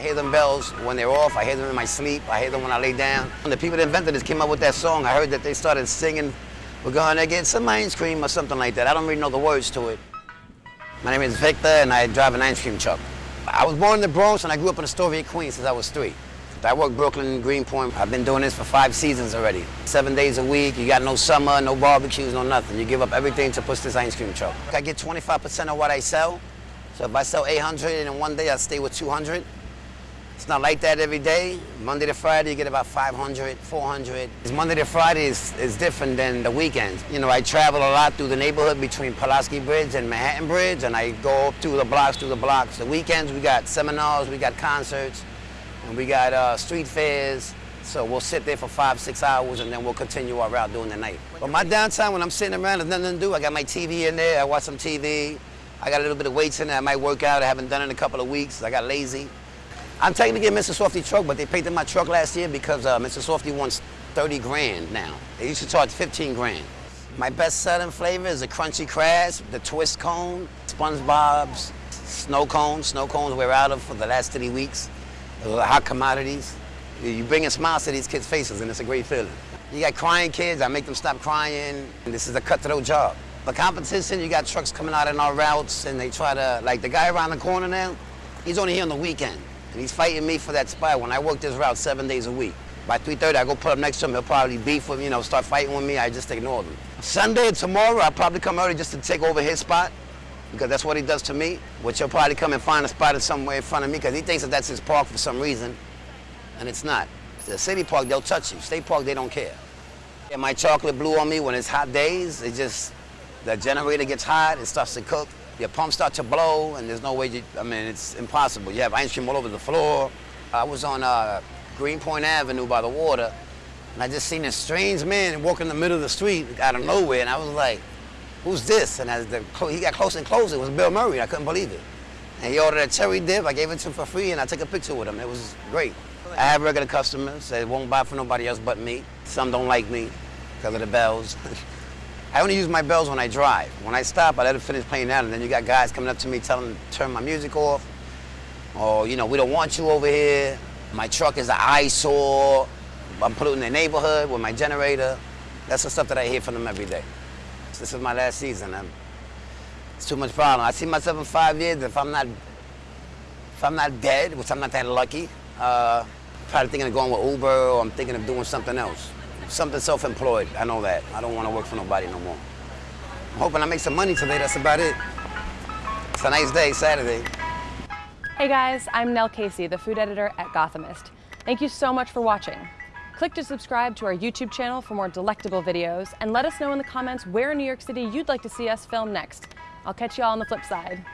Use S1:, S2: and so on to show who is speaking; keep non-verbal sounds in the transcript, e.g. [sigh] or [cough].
S1: I hear them bells when they're off. I hear them in my sleep. I hear them when I lay down. When the people that invented this came up with that song, I heard that they started singing, we're gonna get some ice cream or something like that. I don't really know the words to it. My name is Victor and I drive an ice cream truck. I was born in the Bronx and I grew up in Astoria, Queens since I was three. I work Brooklyn, Greenpoint. I've been doing this for five seasons already. Seven days a week, you got no summer, no barbecues, no nothing. You give up everything to push this ice cream truck. I get 25% of what I sell. So if I sell 800 in one day, I stay with 200. It's not like that every day. Monday to Friday, you get about 500, 400. It's Monday to Friday is, is different than the weekends. You know, I travel a lot through the neighborhood between Pulaski Bridge and Manhattan Bridge, and I go up through the blocks, through the blocks. The weekends, we got seminars, we got concerts, and we got uh, street fairs. So we'll sit there for five, six hours, and then we'll continue our route during the night. But my downtime, when I'm sitting around, there's nothing to do. I got my TV in there, I watch some TV. I got a little bit of weights in there. I might work out. I haven't done it in a couple of weeks. I got lazy. I'm taking to get Mr. Softee truck, but they painted my truck last year because uh, Mr. Softee wants 30 grand now. They used to charge 15 grand. My best selling flavor is the crunchy crash, the twist cone, SpongeBob's, snow cones. Snow cones we're out of for the last three weeks. Hot commodities. You bring a smile to these kids' faces and it's a great feeling. You got crying kids, I make them stop crying. This is a cutthroat job. The competition, you got trucks coming out in our routes and they try to, like the guy around the corner now, he's only here on the weekend. And he's fighting me for that spot when I work this route seven days a week. By 3.30, I go put up next to him. He'll probably beef with me, you know, start fighting with me. I just ignore him. Sunday tomorrow, I'll probably come early just to take over his spot because that's what he does to me, which he'll probably come and find a spot somewhere in front of me because he thinks that that's his park for some reason, and it's not. The city park, they'll touch you. State park, they don't care. And my chocolate blue on me when it's hot days, it just, the generator gets hot, it starts to cook, your pumps start to blow, and there's no way you, I mean, it's impossible. You have ice cream all over the floor. I was on uh, Greenpoint Avenue by the water, and I just seen this strange man walking in the middle of the street out of nowhere, and I was like, who's this? And as the, he got closer and closer, it was Bill Murray. I couldn't believe it. And he ordered a cherry dip. I gave it to him for free, and I took a picture with him. It was great. I have regular customers that won't buy for nobody else but me. Some don't like me because of the bells. [laughs] I only use my bells when I drive. When I stop, I let it finish playing out, and then you got guys coming up to me telling them to turn my music off. Or, you know, we don't want you over here. My truck is an eyesore. I'm in the neighborhood with my generator. That's the stuff that I hear from them every day. This is my last season. I'm, it's too much problem. I see myself in five years. If I'm not, if I'm not dead, which I'm not that lucky, uh, probably thinking of going with Uber, or I'm thinking of doing something else something self-employed. I know that. I don't want to work for nobody no more. I'm hoping I make some money today. That's about it. It's a nice day, Saturday.
S2: Hey guys, I'm Nell Casey, the food editor at Gothamist. Thank you so much for watching. Click to subscribe to our YouTube channel for more delectable videos and let us know in the comments where in New York City you'd like to see us film next. I'll catch you all on the flip side.